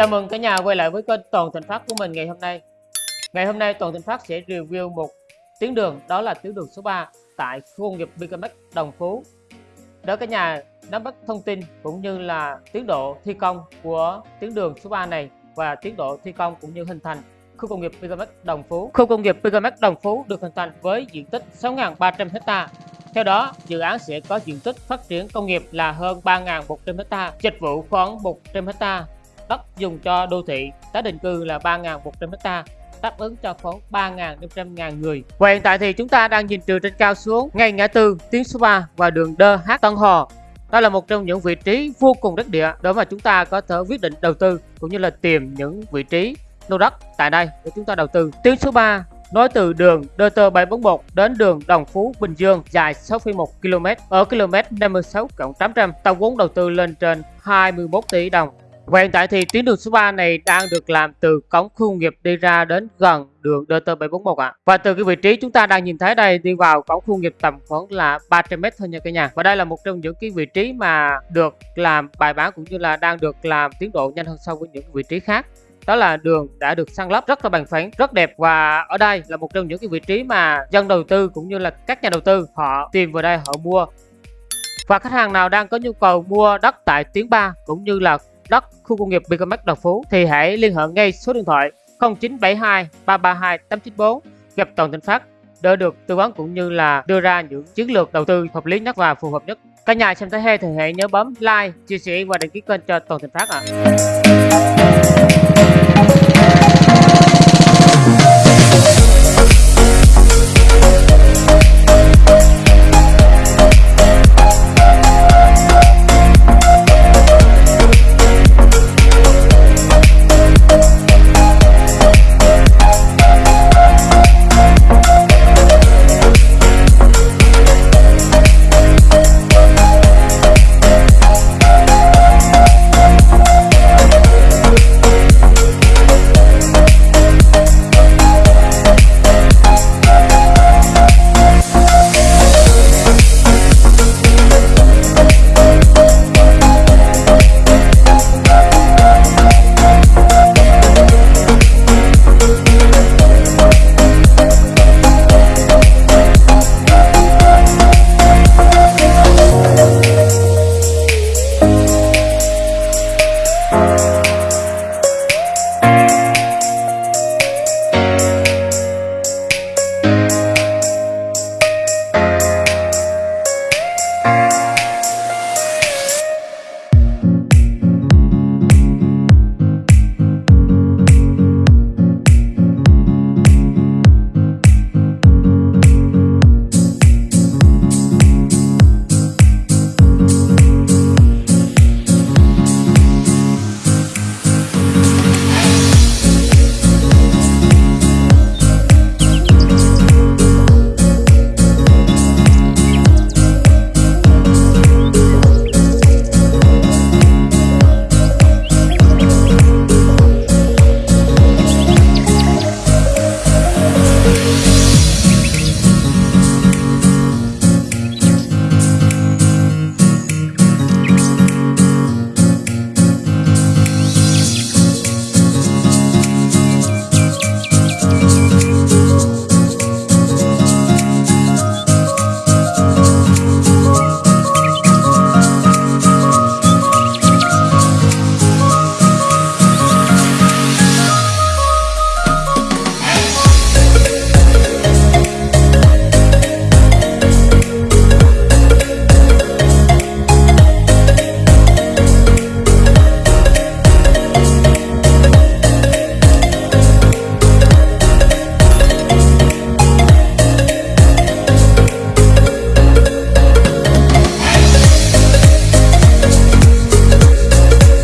Chào mừng cả nhà quay lại với kênh Toàn Thành Phát của mình ngày hôm nay. Ngày hôm nay Toàn Thành Phát sẽ review một tuyến đường đó là tuyến đường số 3 tại khu công nghiệp BKMX Đồng Phú. Đó cả nhà nắm bắt thông tin cũng như là tiến độ thi công của tuyến đường số 3 này và tiến độ thi công cũng như hình thành khu công nghiệp BKMX Đồng Phú. Khu công nghiệp BKMX Đồng Phú được hình thành với diện tích 6.300 ha theo đó, dự án sẽ có diện tích phát triển công nghiệp là hơn 3.100 ha, dịch vụ khoảng 100 ha, đất dùng cho đô thị, tái định cư là 3.100 ha, đáp ứng cho khoảng 3.500 ngàn người. Và hiện tại thì chúng ta đang nhìn từ trên cao xuống ngay ngã tư tuyến số 3 và đường Đơ Hát Tân Hò. Đó là một trong những vị trí vô cùng đất địa để mà chúng ta có thể quyết định đầu tư cũng như là tìm những vị trí lô đất tại đây để chúng ta đầu tư. Tuyến số 3 nối từ đường DT741 đến đường Đồng Phú Bình Dương dài 6,1 km ở km 56 800 tổng vốn đầu tư lên trên 21 tỷ đồng. Và hiện tại thì tuyến đường số 3 này đang được làm từ cổng khu nghiệp đi ra đến gần đường DT741 ạ. À. Và từ cái vị trí chúng ta đang nhìn thấy đây, đi vào cổng khu nghiệp tầm khoảng là 300m thôi nha cả nhà. Và đây là một trong những cái vị trí mà được làm bài bản cũng như là đang được làm tiến độ nhanh hơn so với những vị trí khác đó là đường đã được săn lấp rất là bằng phẳng, rất đẹp và ở đây là một trong những cái vị trí mà dân đầu tư cũng như là các nhà đầu tư họ tìm vào đây họ mua và khách hàng nào đang có nhu cầu mua đất tại tuyến 3 cũng như là đất khu công nghiệp BKMX Đồng Phú thì hãy liên hệ ngay số điện thoại 0972 332 894 gặp Toàn Thịnh Phát để được tư vấn cũng như là đưa ra những chiến lược đầu tư hợp lý nhất và phù hợp nhất. Cả nhà xem thấy hay thì hãy nhớ bấm like, chia sẻ và đăng ký kênh cho Toàn Thịnh Phát ạ. À.